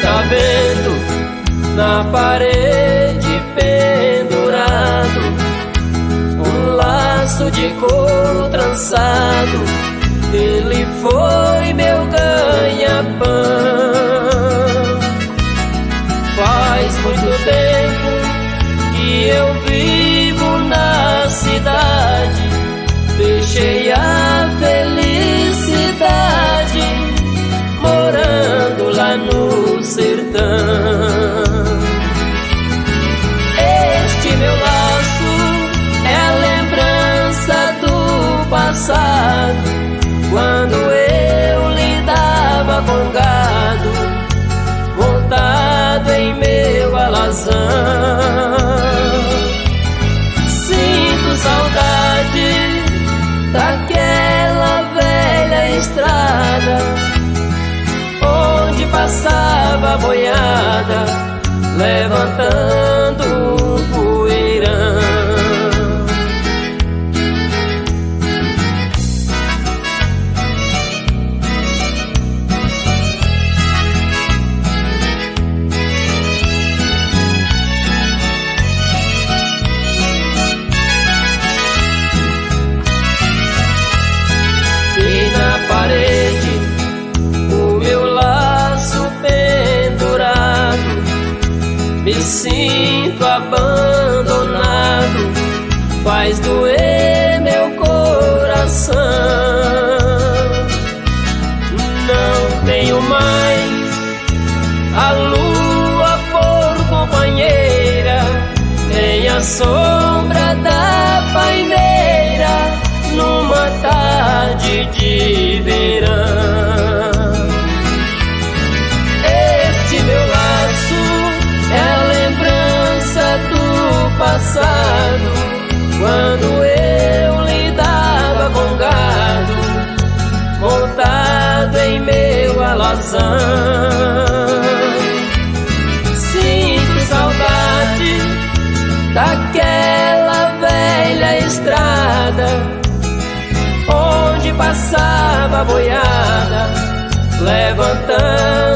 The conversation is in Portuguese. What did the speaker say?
está vendo na parede pendurado um laço de couro trançado. Ele foi meu ganha-pão. Faz muito tempo que eu vivo na cidade, deixei sertão. Este meu laço é lembrança do passado, quando eu lidava com gado, montado em meu alazão. Levantando me sinto abandonado, faz doer meu coração. Não tenho mais a lua por companheira, nem a sombra alazão. Sinto saudade daquela velha estrada onde passava a boiada levantando